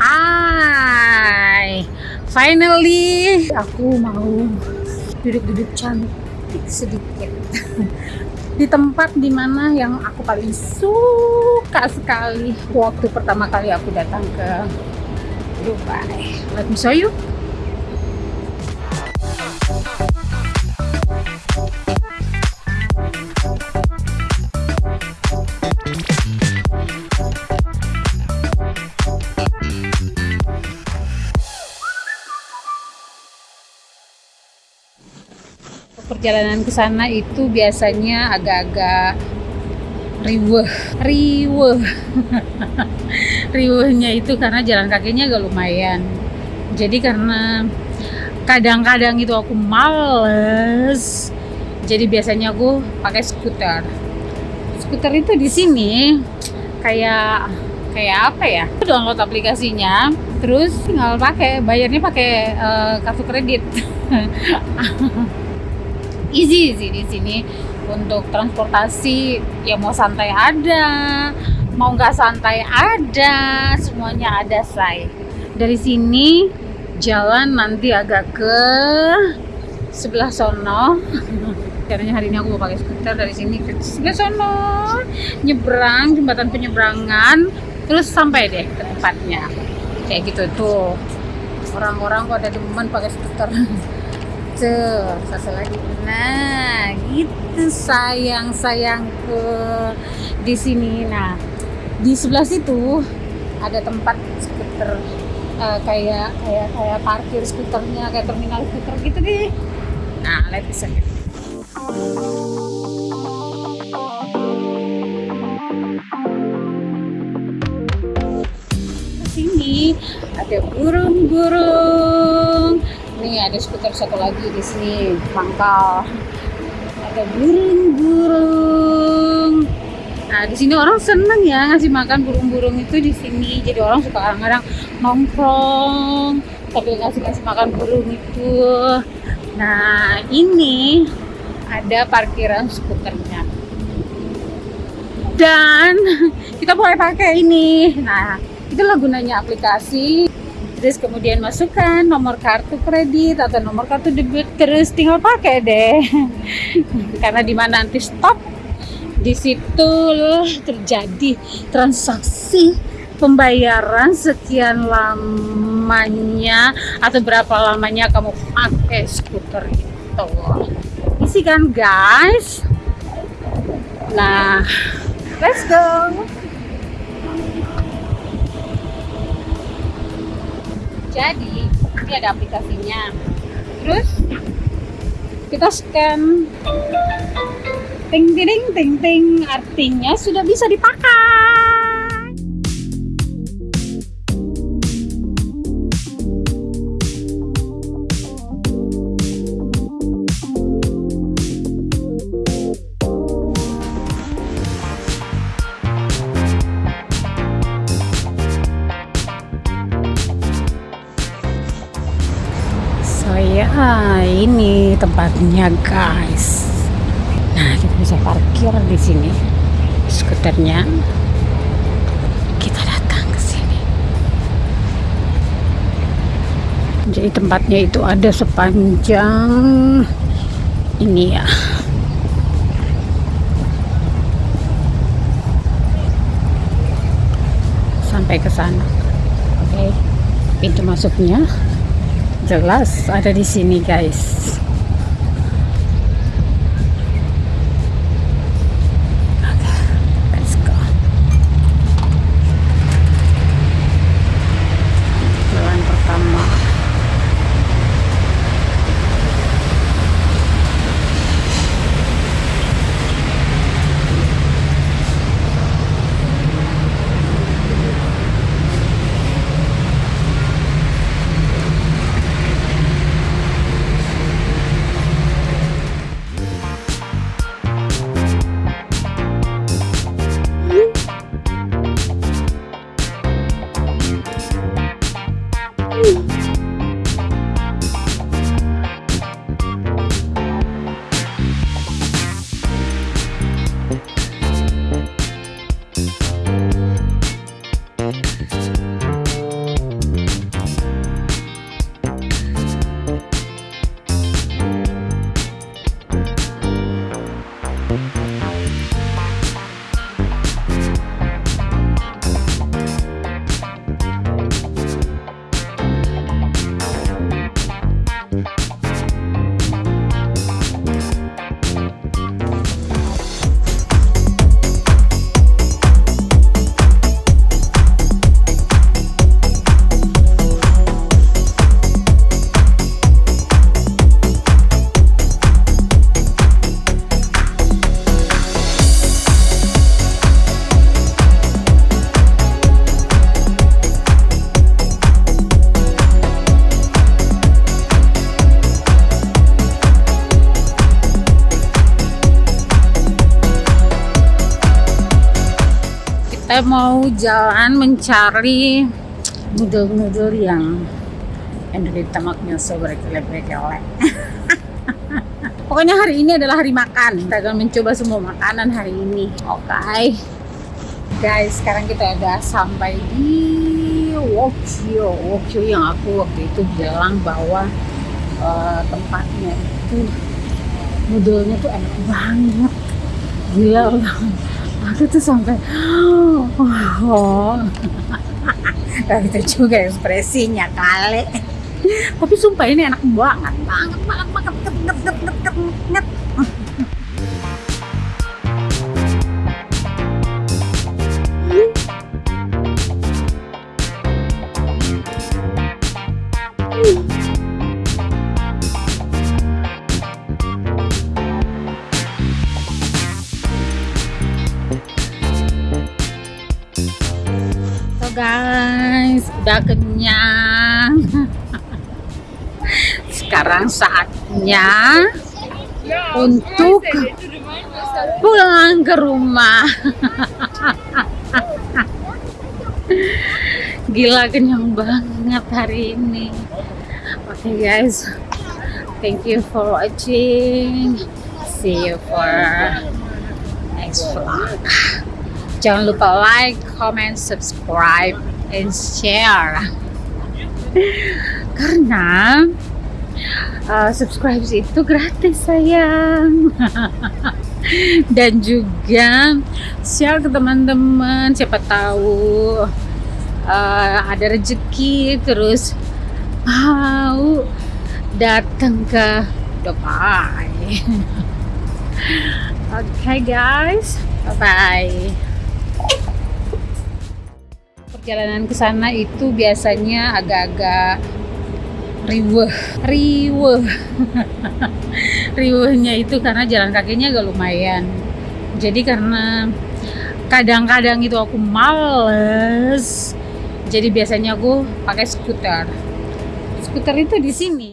Hai, finally aku mau duduk-duduk cantik sedikit di tempat di mana yang aku paling suka sekali waktu pertama kali aku datang ke Dubai. Let me show you. Perjalanan ke sana itu biasanya agak-agak riweh. Riweh. Riwehnya itu karena jalan kakinya agak lumayan. Jadi karena kadang-kadang itu aku males jadi biasanya aku pakai skuter. Skuter itu di sini kayak kayak apa ya? Download aplikasinya terus tinggal pakai bayarnya pakai uh, kartu kredit easy sih di sini. Untuk transportasi ya mau santai ada mau nggak santai ada semuanya ada say dari sini jalan nanti agak ke sebelah sono. Karena hari ini aku mau pakai skuter dari sini ke sebelah sono. Nyebrang jembatan penyeberangan terus sampai deh ke tempatnya. Kayak gitu tuh. Orang-orang kok ada demen pakai skuter gitu satu lagi. Nah gitu sayang sayangku di sini nah di sebelah situ ada tempat skuter uh, kayak kayak kayak parkir skuternya kayak terminal skuter gitu deh. Nah let's see sini ada burung-burung Nih ada skuter satu lagi di sini, pangkal. Ada burung-burung. Nah, di sini orang seneng ya ngasih makan burung-burung itu di sini. Jadi orang suka kadang-kadang nongkrong tapi ngasih ngasih makan burung itu. Nah, ini ada parkiran skuternya. Dan kita boleh pakai ini. Nah, itulah gunanya aplikasi terus kemudian masukkan nomor kartu kredit atau nomor kartu debit terus tinggal pakai deh. Karena di mana nanti stop di situ terjadi transaksi pembayaran sekian lamanya atau berapa lamanya kamu pakai skuter itu. Isi kan guys? Nah let's go jadi ini ada aplikasinya. Terus kita scan. Ting ting ting ting artinya sudah bisa dipakai ya ini tempatnya guys. Nah kita bisa parkir di sini. Skuternya. Kita datang ke sini. Jadi tempatnya itu ada sepanjang ini ya. Sampai ke sana. Oke okay. pintu masuknya jelas ada di sini guys mau jalan mencari noodle-noodle yang dari tamaknya berkele-kele. Pokoknya hari ini adalah hari makan. Kita akan mencoba semua makanan hari ini. Oke. Okay. Guys, sekarang kita udah sampai di Wokyo. Wokyo yang aku waktu itu bilang bahwa uh, tempatnya itu noodle-nya tuh enak banget. Gila aku tuh sampai oh, tapi itu juga ekspresinya kali. Tapi sumpah ini enak banget banget banget banget banget banget banget, udah kenyang. Sekarang saatnya untuk pulang ke rumah. Gila kenyang banget hari ini. Oke okay, guys. Thank you for watching. See you for next vlog. Jangan lupa like, comment, subscribe, and share. Karena uh, subscribe itu gratis sayang. Dan juga share ke teman-teman. Siapa tahu uh, ada rezeki terus mau datang ke Dubai. Oke okay, guys, bye bye perjalanan ke sana itu biasanya agak-agak riweh. Riweh. Riwehnya itu karena jalan kakinya agak lumayan. Jadi karena kadang-kadang itu aku males jadi biasanya aku pakai skuter. Skuter itu di sini